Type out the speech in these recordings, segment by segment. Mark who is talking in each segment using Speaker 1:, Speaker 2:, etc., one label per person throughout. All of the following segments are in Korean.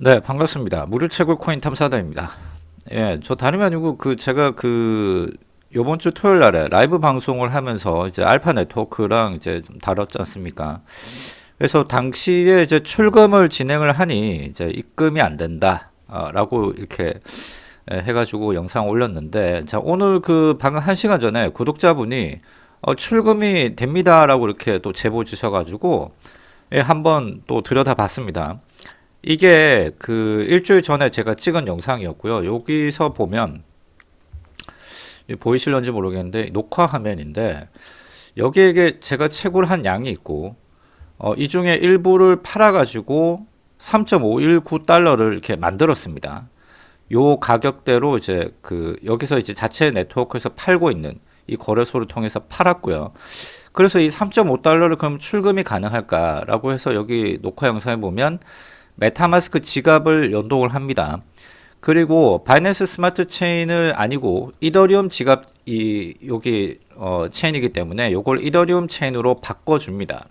Speaker 1: 네, 반갑습니다. 무료 채굴 코인 탐사다입니다. 예, 저 다름이 아니고 그 제가 그 요번 주 토요일 날에 라이브 방송을 하면서 이제 알파 네트워크랑 이제 좀 다뤘지 않습니까? 그래서 당시에 이제 출금을 진행을 하니 이제 입금이 안 된다. 어, 라고 이렇게 예, 해가지고 영상 올렸는데 자 오늘 그 방금 한 시간 전에 구독자분이 어, 출금이 됩니다 라고 이렇게 또 제보 주셔가지고 예, 한번 또 들여다 봤습니다. 이게 그 일주일 전에 제가 찍은 영상이었고요. 여기서 보면 보이실런지 모르겠는데 녹화 화면인데 여기에 제가 채굴 한 양이 있고 어, 이 중에 일부를 팔아 가지고 3.519달러를 이렇게 만들었습니다. 요 가격대로 이제 그 여기서 이제 자체 네트워크에서 팔고 있는 이 거래소를 통해서 팔았고요. 그래서 이 3.5달러를 그럼 출금이 가능할까라고 해서 여기 녹화 영상에 보면 MetaMask 지갑을 연동을 합니다. 그리고 Binance Smart Chain을 아니고 이더리움 지갑 이 여기 어, 체인이기 때문에 이걸 이더리움 체인으로 바꿔줍니다.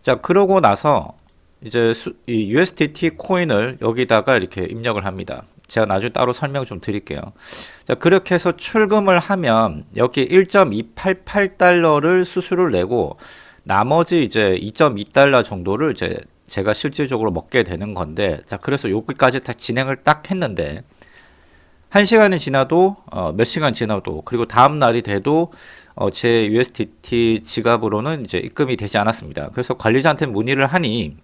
Speaker 1: 자 그러고 나서 이제 수, 이 USDT 코인을 여기다가 이렇게 입력을 합니다. 제가 나중에 따로 설명 좀 드릴게요. 자 그렇게 해서 출금을 하면 여기 1.288달러를 수수료를 내고 나머지 이제 2.2달러 정도를 이제 제가 실질적으로 먹게 되는 건데 자 그래서 여기까지 다 진행을 딱 했는데 한 시간이 지나도 어, 몇 시간 지나도 그리고 다음 날이 돼도 어, 제 USDT 지갑으로는 이제 입금이 되지 않았습니다. 그래서 관리자한테 문의를 하니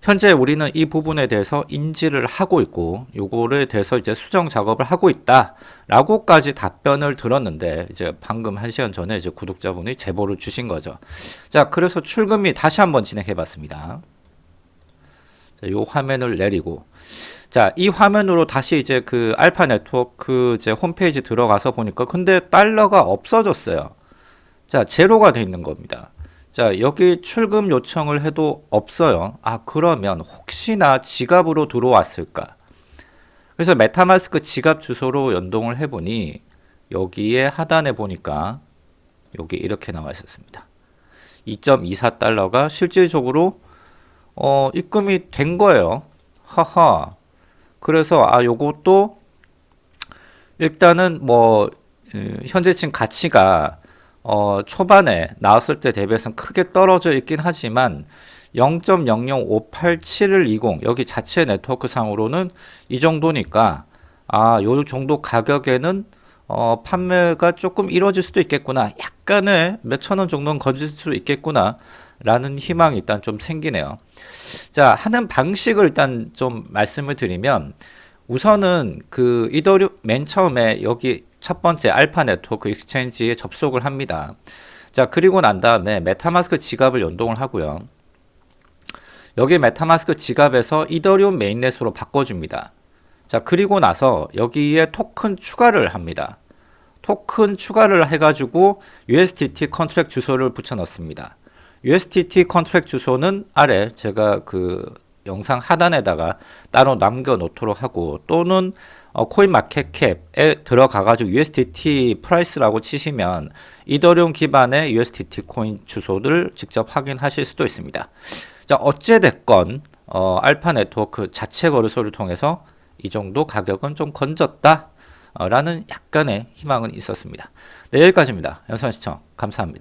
Speaker 1: 현재 우리는 이 부분에 대해서 인지를 하고 있고 요거를 대해서 이제 수정 작업을 하고 있다 라고까지 답변을 들었는데 이제 방금 한 시간 전에 이제 구독자분이 제보를 주신 거죠 자 그래서 출금이 다시 한번 진행해 봤습니다 자, 요 화면을 내리고 자, 이 화면으로 다시 이제 그 알파 네트워크 이제 홈페이지 들어가서 보니까 근데 달러가 없어졌어요. 자, 제로가 돼 있는 겁니다. 자 여기 출금 요청을 해도 없어요. 아 그러면 혹시나 지갑으로 들어왔을까? 그래서 메타마스크 지갑 주소로 연동을 해보니 여기에 하단에 보니까 여기 이렇게 나와 있었습니다. 2.24달러가 실질적으로 어, 입금이 된 거예요. 하하. 그래서 아 요것도 일단은 뭐 음, 현재층 가치가 어, 초반에 나왔을 때 대비해서는 크게 떨어져 있긴 하지만 0.00587을 20 여기 자체 네트워크 상으로는 이 정도니까 아, 요 정도 가격에는 어, 판매가 조금 이루어질 수도 있겠구나. 약간의 몇천 원 정도는 건질 수 있겠구나. 라는 희망이 일단 좀 생기네요. 자, 하는 방식을 일단 좀 말씀을 드리면 우선은 그 이더리움 맨 처음에 여기 첫 번째 Alpha Network Exchange에 접속을 합니다. 자 그리고 난 다음에 MetaMask 지갑을 연동을 하고요. 여기 MetaMask 지갑에서 이더리움 mainnet으로 바꿔줍니다. 자 그리고 나서 여기에 토큰 추가를 합니다. 토큰 추가를 해가지고 USDT contract 주소를 붙여 넣습니다. USDT contract 주소는 아래 제가 그 영상 하단에다가 따로 남겨 놓도록 하고 또는 어, CoinMarketCap에 들어가 가지고 USDT price라고 치시면 이더리움 기반의 USDT 코인 주소를 직접 확인하실 수도 있습니다. 자, 어찌 됐건 어, Alpha Network 자체 거래소를 통해서 이 정도 가격은 좀 건졌다 어, 라는 약간의 희망은 있었습니다. 네, 여기까지입니다. 영상 시청 감사합니다.